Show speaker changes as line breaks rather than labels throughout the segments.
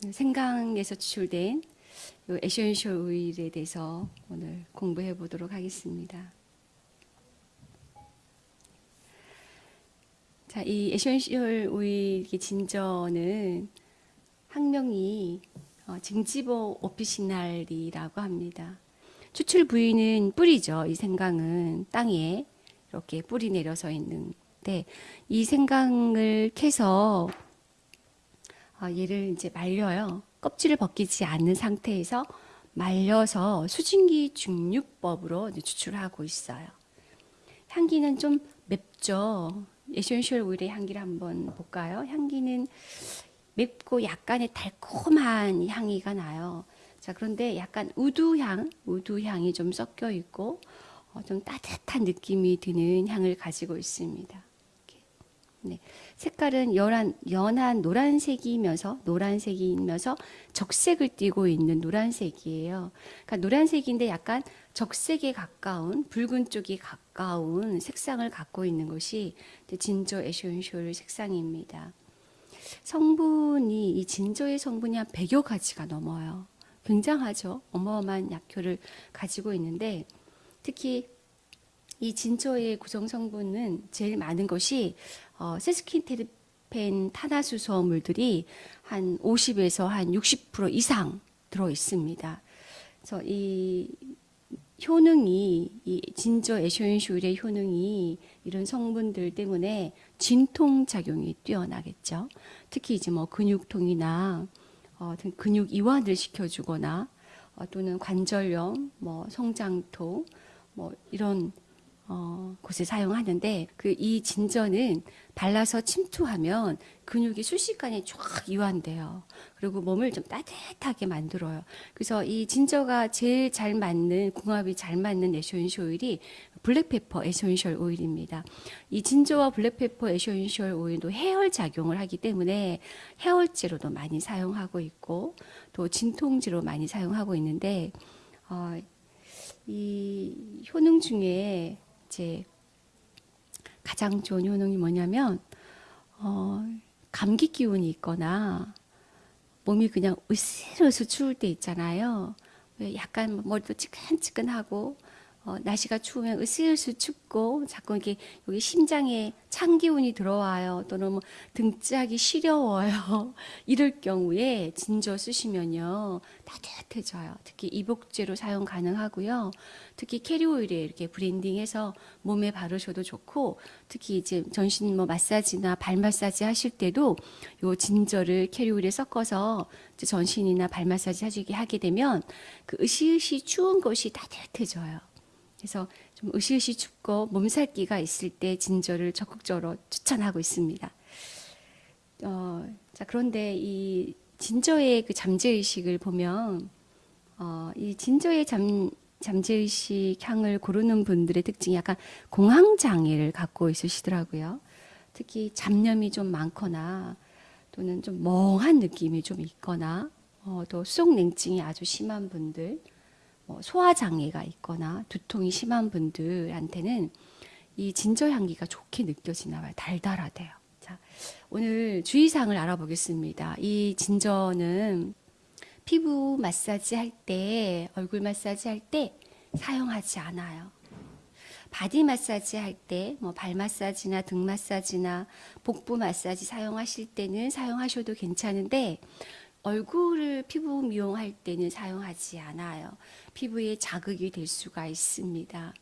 생강에서 추출된 요 essential oil에 대해서 오늘 공부해 보도록 하겠습니다. 자, 이 에센셜 오일 진저는 학명이 어, Zingiber officinale라고 합니다. 추출 부위는 뿌리죠. 이 생강은 땅에 이렇게 뿌리 내려서 있는데 이 생강을 캐서 어, 얘를 이제 말려요. 껍질을 벗기지 않는 상태에서 말려서 수증기 증류법으로 추출하고 있어요. 향기는 좀 맵죠. essential oil의 향기를 한번 볼까요? 향기는 맵고 약간의 달콤한 향기가 나요. 자, 그런데 약간 woody향, woody향이 좀 섞여 있고 어, 좀 따뜻한 느낌이 드는 향을 가지고 있습니다. 네. 색깔은 연한, 연한 노란색이면서 노란색이면서 적색을 띠고 있는 노란색이에요. 그러니까 노란색인데 약간 적색에 가까운 붉은 쪽이 가까운 색상을 갖고 있는 것이 ginger essential 색상입니다. 성분이 이 진저의 성분이 한 100여 가지가 넘어요. 굉장하죠. 어마어마한 약효를 가지고 있는데 특히 이 진저의 구성 성분은 제일 많은 것이 어, 세스킨테르펜 탄화수소물들이 한 50에서 한 60% 이상 들어 있습니다. 그래서 이 효능이 이 진저 에쇼인슈일의 효능이 이런 성분들 때문에 진통 작용이 뛰어나겠죠. 특히 이제 뭐 근육통이나 어, 근육 이완을 시켜주거나 어, 또는 관절염, 뭐 성장통, 뭐 이런 어, 곳에 사용하는데 그 이 진저는 발라서 침투하면 근육이 순식간에 쫙 이완돼요. 그리고 몸을 좀 따뜻하게 만들어요. 그래서 이 진저가 제일 잘 맞는 궁합이 잘 맞는 essential oil이 black pepper essential oil입니다. 이 ginger와 black pepper essential oil도 해열 작용을 하기 때문에 해열제로도 많이 사용하고 있고 또 진통제로 많이 사용하고 있는데 어, 이 효능 중에 이제 가장 좋은 효능이 뭐냐면 어, 감기 기운이 있거나 몸이 그냥 으스스스 추울 때 있잖아요. 약간 머리도 찌끈찌끈하고 어, 날씨가 추우면 으슬으슬 춥고 자꾸 이게 여기 심장에 찬 기운이 들어와요. 또는 뭐 등짝이 시려워요. 이럴 경우에 진저 쓰시면요 따뜻 해져요. 특히 이복제로 사용 가능하고요. 특히 캐리오일에 이렇게 브랜딩해서 몸에 바르셔도 좋고 특히 이제 전신 뭐 마사지나 발 마사지 하실 때도 요 진저를 캐리오일에 섞어서 전신이나 발 마사지 하시게 하게 되면 그 으시으시 추운 것이 따뜻해져요. 그래서 좀 으시으시 춥고 몸살기가 있을 때 진저를 적극적으로 추천하고 있습니다. 어, 자 그런데 이 진저의 그 잠재의식을 보면 어, 이 진저의 잠, 잠재의식 향을 고르는 분들의 특징이 약간 공황장애를 갖고 있으시더라고요. 특히 잡념이 좀 많거나 또는 좀 멍한 느낌이 좀 있거나 어, 또 수족냉증이 아주 심한 분들 뭐 소화 장애가 있거나 두통이 심한 분들한테는 이 진저 향기가 좋게 느껴지나 봐요. 달달하대요. 자, 오늘 주의사항을 알아보겠습니다. 이 진저는 피부 마사지 할 때, 얼굴 마사지 할 때 사용하지 않아요. 바디 마사지 할 때, 뭐 발 마사지나 등 마사지나 복부 마사지 사용하실 때는 사용하셔도 괜찮은데 얼굴을 피부 미용할 때는 사용하지 않아요. 피부에 자극이 될 수가 있습니다.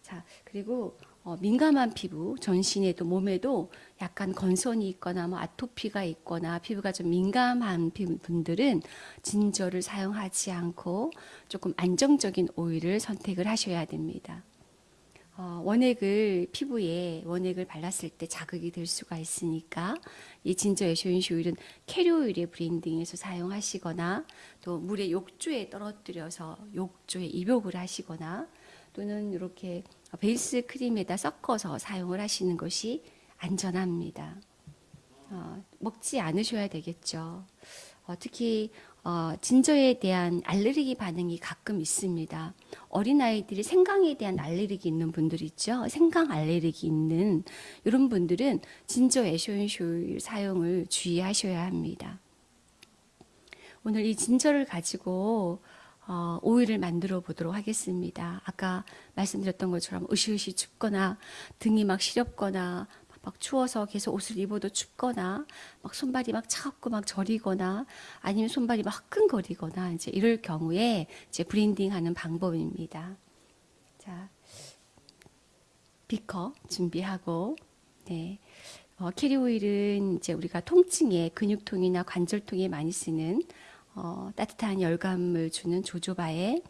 자, 그리고 어, 민감한 피부, 전신에도 몸에도 약간 건선이 있거나 뭐 아토피가 있거나 피부가 좀 민감한 분들은 진저를 사용하지 않고 조금 안정적인 오일을 선택을 하셔야 됩니다. 어, 원액을 피부에 원액을 발랐을 때 자극이 될 수가 있으니까 이 진저 에쇼인시 오일은 캐리오일의 브랜딩에서 사용하시거나 또 물에 욕조에 떨어뜨려서 욕조에 입욕을 하시거나 또는 이렇게 베이스 크림에다 섞어서 사용을 하시는 것이 안전합니다. 어, 먹지 않으셔야 되겠죠. 어, 특히 어, 진저에 대한 알레르기 반응이 가끔 있습니다. 어린아이들이 생강에 대한 알레르기 있는 분들 있죠. 생강 알레르기 있는 이런 분들은 진저 에쇼인쇼일 사용을 주의하셔야 합니다. 오늘 이 진저를 가지고 어, 오일을 만들어 보도록 하겠습니다. 아까 말씀드렸던 것처럼 으시으시 춥거나 등이 막 시렵거나 막 추워서 계속 옷을 입어도 춥거나 막 손발이 막 차갑고 막 저리거나 아니면 손발이 막 화끈거리거나 이제 이럴 경우에 이제 blending하는 방법입니다. 자, 비커 준비하고 네. 어, carrier oil은 이제 우리가 통증에 근육통이나 관절통에 많이 쓰는 어, 따뜻한 열감을 주는 jojoba에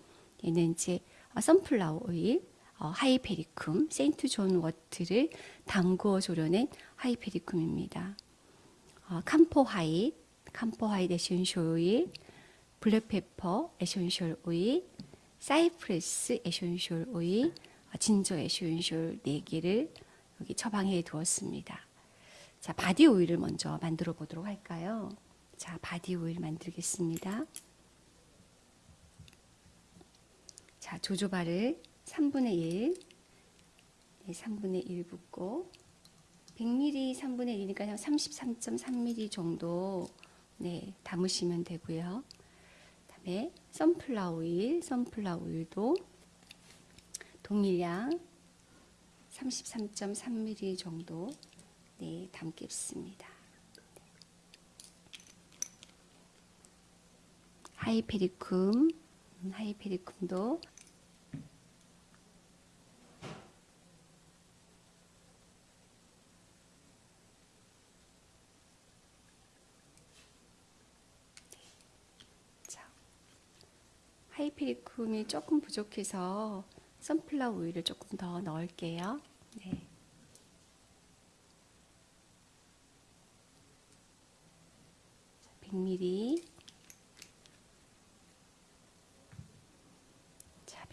얘는 이제 어, sunflower oil, 어, hypericum, Saint John Wort를 담궈 우려낸 hypericum입니다. 어, camphor white, camphor white essential oil, black pepper essential oil, cypress essential oil, 어, ginger essential 4개를 여기 처방해 두었습니다. 자, 바디 오일을 먼저 만들어 보도록 할까요? 자, 바디 오일 만들겠습니다. 자, jojoba를 3분의 1, 네, 3분의 1 붓고 100ml 3분의 1이니까 33.3ml 정도 네, 담으시면 되고요. 그다음에 선플라워 오일, 선플라워 오일도 동일량 33.3ml 정도 네, 담겠습니다. 하이페리쿰, 음, 하이페리쿰도 자, 하이페리쿰이 조금 부족해서 선플라워 오일을 조금 더 넣을게요. 네. 자, 100ml.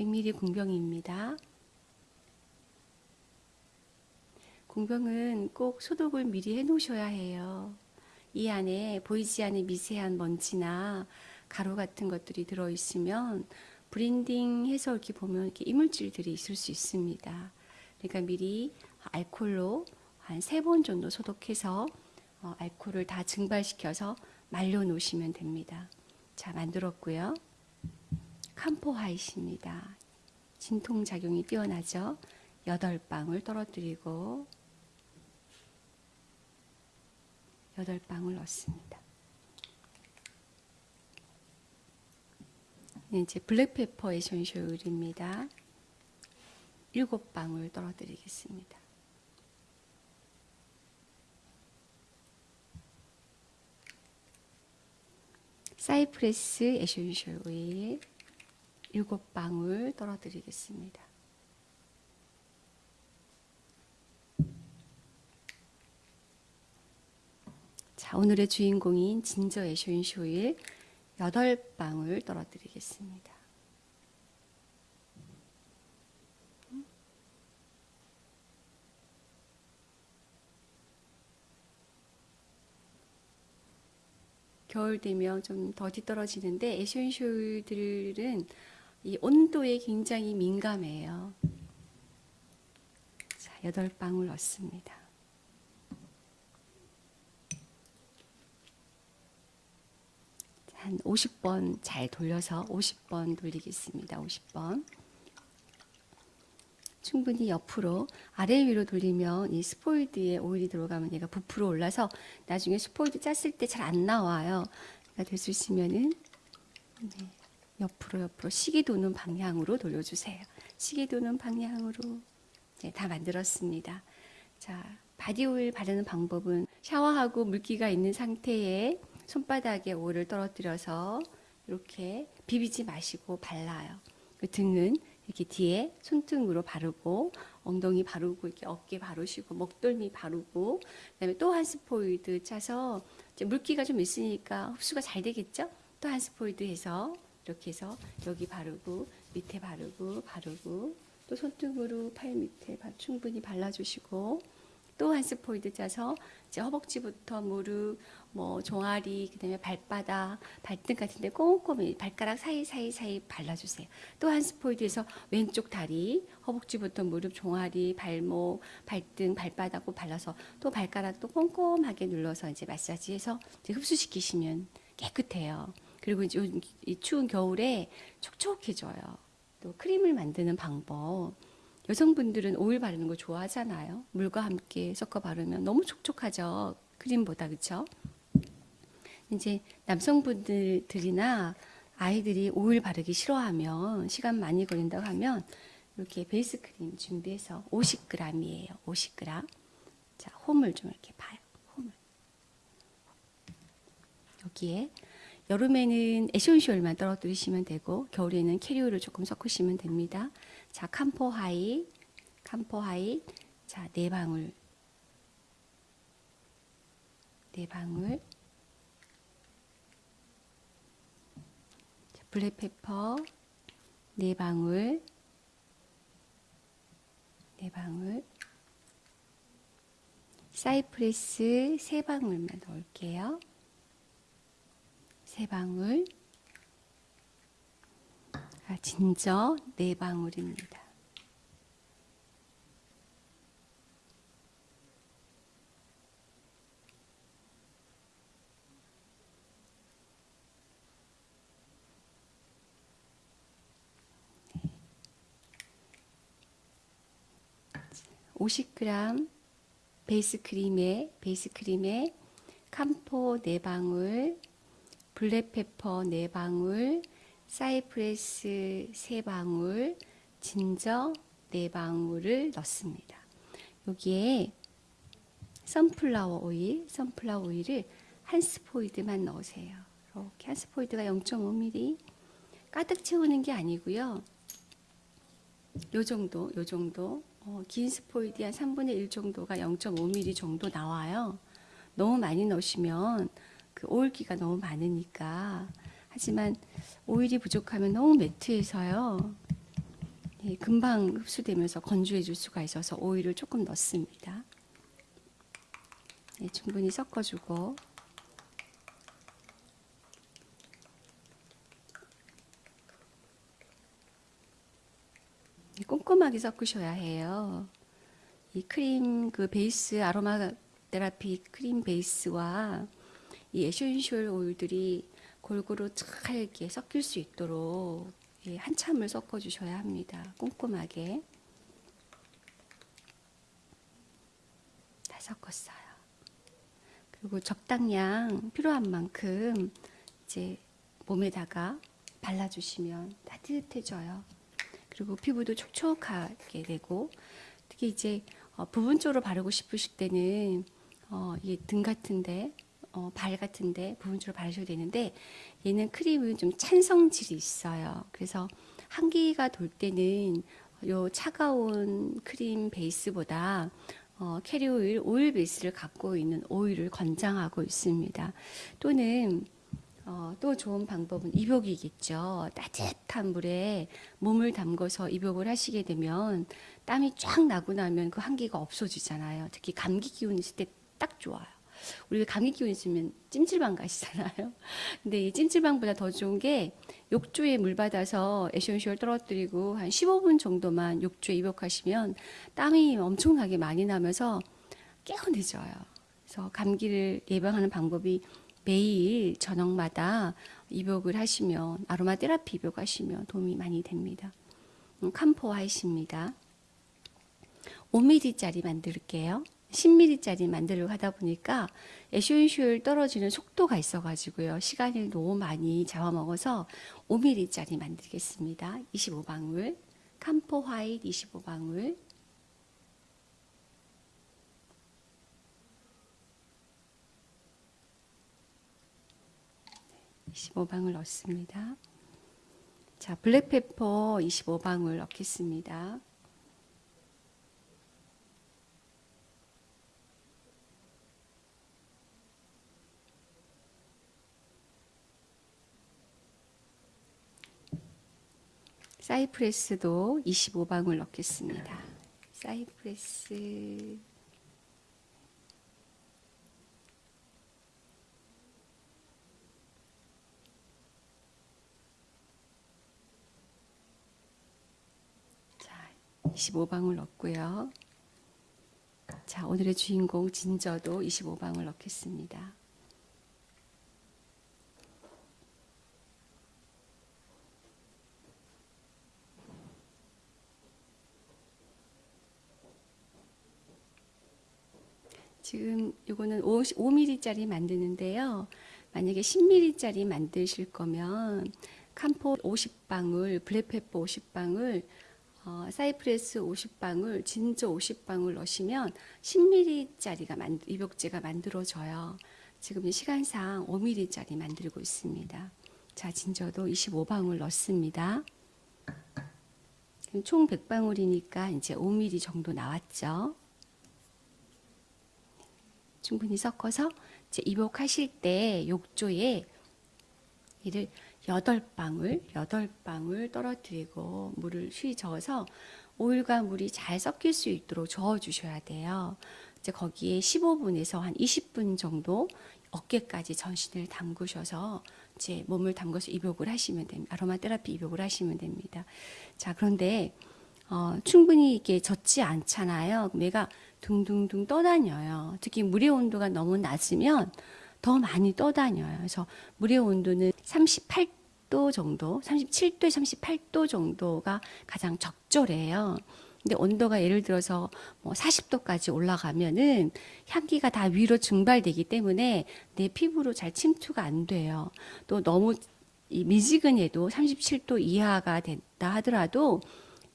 자, 100ml 공병입니다. 공병은 꼭 소독을 미리 해 놓으셔야 해요. 이 안에 보이지 않는 미세한 먼지나 가루 같은 것들이 들어 있으면 blending 해서 이렇게 보면 이렇게 이물질들이 있을 수 있습니다. 그러니까 미리 알콜로 한 세 번 정도 소독해서 어, 알코올을 다 증발시켜서 말려 놓으시면 됩니다. 자, 만들었고요. camphor white입니다. 진통 작용이 뛰어나죠. 8방울 떨어뜨리고 8방울 넣습니다. 네, 이제 black pepper essential oil입니다. 7방울 떨어뜨리겠습니다. cypress essential oil 7방울 떨어뜨리겠습니다. 자, 오늘의 주인공인 ginger essential oil 8방울 떨어뜨리겠습니다. 겨울 되면 좀더 뒤떨어지는데 에센셜들은 이 온도에 굉장히 민감해요. 자, 8방울 넣습니다. 한 50번 잘 돌려서 50번 돌리겠습니다. 50번. 충분히 옆으로 아래 위로 돌리면 이 스포일드에 오일이 들어가면 얘가 부풀어 올라서 나중에 스포이드 짰을 때 잘 안 나와요. 그러니까 되수시면은 네, 옆으로 옆으로 시계 도는 방향으로 돌려주세요. 시계 도는 방향으로 네, 다 만들었습니다. 자, 바디 오일 바르는 방법은 샤워하고 물기가 있는 상태에 손바닥에 오일을 떨어뜨려서 이렇게 비비지 마시고 발라요. 그 등은 이렇게 뒤에 손등으로 바르고 엉덩이 바르고 이렇게 어깨 바르시고 목덜미 바르고 그다음에 또 한 스포이드 짜서 물기가 좀 있으니까 흡수가 잘 되겠죠? 또 한 스포이드 해서 이렇게 해서 여기 바르고 밑에 바르고 바르고 또 손등으로 팔 밑에 충분히 발라주시고 또 한 스포이드 짜서 이제 허벅지부터 무릎, 뭐 종아리, 그다음에 발바닥, 발등 같은데 꼼꼼히 발가락 사이 사이 사이 발라주세요. 또 한 스포이드에서 왼쪽 다리, 허벅지부터 무릎, 종아리, 발목, 발등, 발바닥고 발라서 또 발가락도 꼼꼼하게 눌러서 이제 마사지해서 이제 흡수시키시면 깨끗해요. 그리고 이제 요- 이 추운 겨울에 촉촉해져요. 또 크림을 만드는 방법. 여성분들은 오일 바르는 거 좋아하잖아요. 물과 함께 섞어 바르면 너무 촉촉하죠. 크림보다 그렇죠? 이제 남성분들이나 아이들이 오일 바르기 싫어하면 시간 많이 걸린다고 하면 이렇게 베이스 크림 준비해서 50g이에요. 50g. 자, 홈을 좀 이렇게 파요. 홈을. 여기에 여름에는 essential만 떨어뜨리시면 되고 겨울에는 carrier를 조금 섞으시면 됩니다. 자, camphor 하이, camphor 하이. 자, 네 방울. 네 방울. 자, 블랙페퍼 네 방울. 네 방울. 사이프레스 세 방울만 넣을게요. 세 방울. 아, 진저 네 방울입니다. 네. 50g 베이스 크림에 베이스 크림에 camphor 네 방울, black pepper 네 방울, cypress 세 방울, 진저 네 방울을 넣습니다. 여기에 sunflower 오일, sunflower 오일을 한 스포이드만 넣으세요. 이렇게 한 스포이드가 0.5ml 가득 채우는 게 아니고요. 요 정도, 요 정도. 어, 긴 스포이드 한 3분의 1 정도가 0.5mm 정도 나와요. 너무 많이 넣으시면 그 오일기가 너무 많으니까. 하지만 오일이 부족하면 너무 매트해서요. 예, 금방 흡수되면서 건조해질 수가 있어서 오일을 조금 넣습니다. 예, 충분히 섞어주고 꼼꼼하게 섞으셔야 해요. 이 크림 그 베이스 아로마 테라피 크림 베이스와 이 essential 오일들이 골고루 잘 이렇게 섞일 수 있도록 예, 한참을 섞어 주셔야 합니다. 꼼꼼하게 다 섞었어요. 그리고 적당량 필요한 만큼 이제 몸에다가 발라주시면 따뜻해져요. 그리고 피부도 촉촉하게 되고 특히 이제 어, 부분적으로 바르고 싶으실 때는 어, 이게 등 같은데 어, 발 같은데 부분적으로 바르셔도 되는데 얘는 크림은 좀 찬성질이 있어요. 그래서 한기가 돌 때는 요 차가운 크림 베이스보다 어, 캐리 오일, 오일 베이스를 갖고 있는 오일을 권장하고 있습니다. 또는 어, 또 좋은 방법은 입욕이겠죠. 따뜻한 물에 몸을 담궈서 입욕을 하시게 되면 땀이 쫙 나고 나면 그 한기가 없어지잖아요. 특히 감기 기운 있을 때 딱 좋아요. 우리가 감기 기운 있으면 찜질방 가시잖아요. 근데 이 찜질방보다 더 좋은 게 욕조에 물 받아서 essential 떨어뜨리고 한 15분 정도만 욕조에 입욕하시면 땀이 엄청나게 많이 나면서 개운해져요. 그래서 감기를 예방하는 방법이 매일 저녁마다 입욕을 하시면 아로마 테라피 입욕하시면 도움이 많이 됩니다. 음, camphor white입니다. 5mm짜리 만들게요. 10mm짜리 만들려고 하다 보니까 essential 떨어지는 속도가 있어가지고요. 시간을 너무 많이 잡아먹어서 5mm짜리 만들겠습니다. 25방울, camphor white 25방울, 25방울 넣습니다. 자, black pepper 25방울 넣겠습니다. 사이프레스도 25방울 넣겠습니다. 사이프레스 자, 25방울 넣고요. 자, 오늘의 주인공 진저도 25방울 넣겠습니다. 지금 이거는 5mm짜리 만드는데요. 만약에 10mm짜리 만드실 거면 캄포 50방울, 블랙페퍼 50방울, 어, 사이프레스 50방울, 진저 50방울 넣으시면 10mm짜리가 만, 입욕제가 만들어져요. 지금 시간상 5mm짜리 만들고 있습니다. 자, 진저도 25방울 넣습니다. 총 100방울이니까 이제 5mm 정도 나왔죠. 충분히 섞어서 이제 입욕하실 때 욕조에 이를 8방울, 8방울 떨어뜨리고 물을 휘 저어서 오일과 물이 잘 섞일 수 있도록 저어 주셔야 돼요. 이제 거기에 15분에서 한 20분 정도 어깨까지 전신을 담그셔서 이제 몸을 담궈서 입욕을 하시면 됩니다. 아로마 테라피 입욕을 하시면 됩니다. 자, 그런데 어, 충분히 이게 젖지 않잖아요. 얘가 둥둥둥 떠다녀요. 특히 물의 온도가 너무 낮으면 더 많이 떠다녀요. 그래서 물의 온도는 38도 정도, 37도에 38도 정도가 가장 적절해요. 근데 온도가 예를 들어서 뭐 40도까지 올라가면은 향기가 다 위로 증발되기 때문에 내 피부로 잘 침투가 안 돼요. 또 너무 이 미지근해도 37도 이하가 된다 하더라도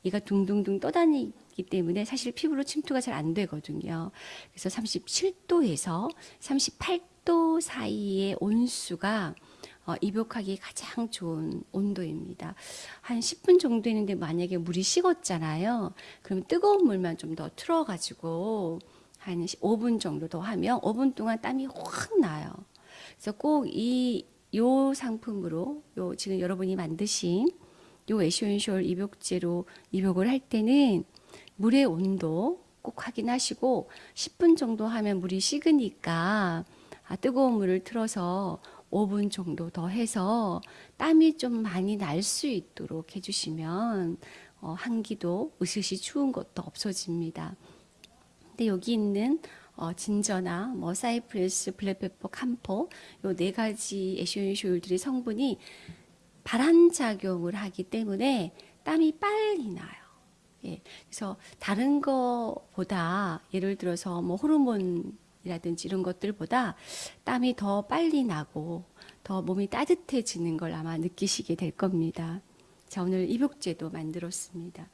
얘가 둥둥둥 떠다니 기 때문에 사실 피부로 침투가 잘 안 되거든요. 그래서 37도에서 38도 사이의 온수가 어, 입욕하기 가장 좋은 온도입니다. 한 10분 정도 했는데 만약에 물이 식었잖아요. 그럼 뜨거운 물만 좀 더 틀어가지고 한 5분 정도 더 하면 5분 동안 땀이 확 나요. 그래서 꼭 이 요 상품으로 요 지금 여러분이 만드신 요 에쇼인쇼 입욕제로 입욕을 할 때는 물의 온도 꼭 확인하시고 10분 정도 하면 물이 식으니까 아, 뜨거운 물을 틀어서 5분 정도 더 해서 땀이 좀 많이 날 수 있도록 해주시면 어, 한기도 으스시 추운 것도 없어집니다. 근데 여기 있는 어, 진저나 뭐 사이프레스, 블랙페퍼, 캄포 요 네 가지 에쇼인쇼일들의 성분이 발한작용을 하기 때문에 땀이 빨리 나요. 예, 그래서 다른 거보다 예를 들어서 뭐 호르몬이라든지 이런 것들보다 땀이 더 빨리 나고 더 몸이 따뜻해지는 걸 아마 느끼시게 될 겁니다. 자, 오늘 입욕제도 만들었습니다.